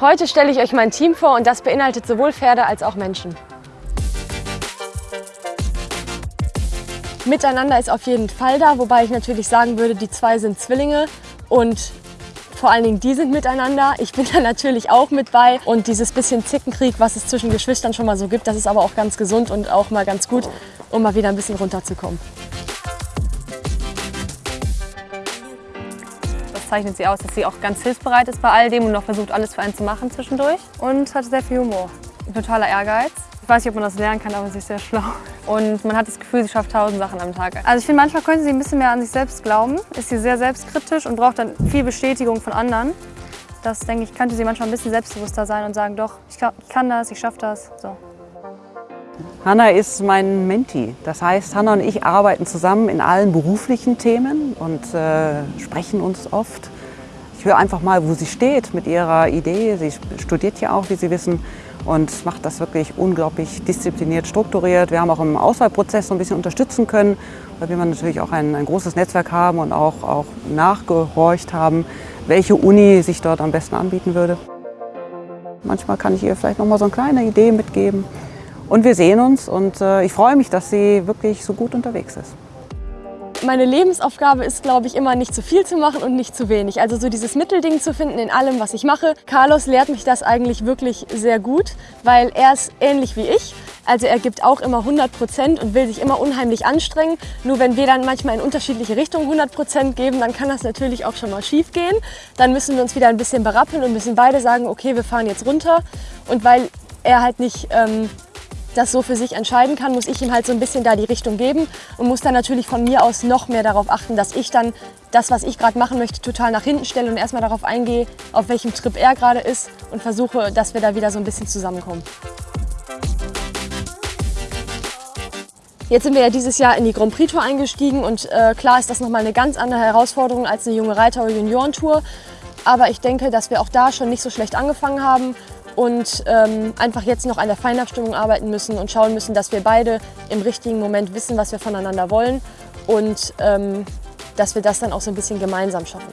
Heute stelle ich euch mein Team vor und das beinhaltet sowohl Pferde als auch Menschen. Miteinander ist auf jeden Fall da, wobei ich natürlich sagen würde, die zwei sind Zwillinge und vor allen Dingen die sind miteinander. Ich bin da natürlich auch mit bei und dieses bisschen Zickenkrieg, was es zwischen Geschwistern schon mal so gibt, das ist aber auch ganz gesund und auch mal ganz gut, um mal wieder ein bisschen runterzukommen. Zeichnet sie aus, dass sie auch ganz hilfsbereit ist bei all dem und noch versucht, alles für einen zu machen zwischendurch. Und hat sehr viel Humor. Totaler Ehrgeiz. Ich weiß nicht, ob man das lernen kann, aber sie ist sehr schlau. Und man hat das Gefühl, sie schafft tausend Sachen am Tag. Also ich finde, manchmal könnte sie ein bisschen mehr an sich selbst glauben. Ist sie sehr selbstkritisch und braucht dann viel Bestätigung von anderen. Das, denke ich, könnte sie manchmal ein bisschen selbstbewusster sein und sagen, doch, ich kann das, ich schaffe das. So. Hanna ist mein Menti. Das heißt, Hanna und ich arbeiten zusammen in allen beruflichen Themen und äh, sprechen uns oft. Ich höre einfach mal, wo sie steht mit ihrer Idee. Sie studiert ja auch, wie Sie wissen, und macht das wirklich unglaublich diszipliniert, strukturiert. Wir haben auch im Auswahlprozess so ein bisschen unterstützen können, weil wir natürlich auch ein, ein großes Netzwerk haben und auch, auch nachgehorcht haben, welche Uni sich dort am besten anbieten würde. Manchmal kann ich ihr vielleicht noch mal so eine kleine Idee mitgeben. Und wir sehen uns und äh, ich freue mich, dass sie wirklich so gut unterwegs ist. Meine Lebensaufgabe ist, glaube ich, immer nicht zu viel zu machen und nicht zu wenig. Also so dieses Mittelding zu finden in allem, was ich mache. Carlos lehrt mich das eigentlich wirklich sehr gut, weil er ist ähnlich wie ich. Also er gibt auch immer 100 Prozent und will sich immer unheimlich anstrengen. Nur wenn wir dann manchmal in unterschiedliche Richtungen 100 Prozent geben, dann kann das natürlich auch schon mal schief gehen. Dann müssen wir uns wieder ein bisschen berappeln und müssen beide sagen, okay, wir fahren jetzt runter. Und weil er halt nicht ähm, das so für sich entscheiden kann, muss ich ihm halt so ein bisschen da die Richtung geben und muss dann natürlich von mir aus noch mehr darauf achten, dass ich dann das, was ich gerade machen möchte, total nach hinten stelle und erstmal darauf eingehe, auf welchem Trip er gerade ist und versuche, dass wir da wieder so ein bisschen zusammenkommen. Jetzt sind wir ja dieses Jahr in die Grand Prix Tour eingestiegen und äh, klar ist das nochmal eine ganz andere Herausforderung als eine junge Reiter- oder Juniorentour. Aber ich denke, dass wir auch da schon nicht so schlecht angefangen haben und ähm, einfach jetzt noch an der Feinabstimmung arbeiten müssen und schauen müssen, dass wir beide im richtigen Moment wissen, was wir voneinander wollen und ähm, dass wir das dann auch so ein bisschen gemeinsam schaffen.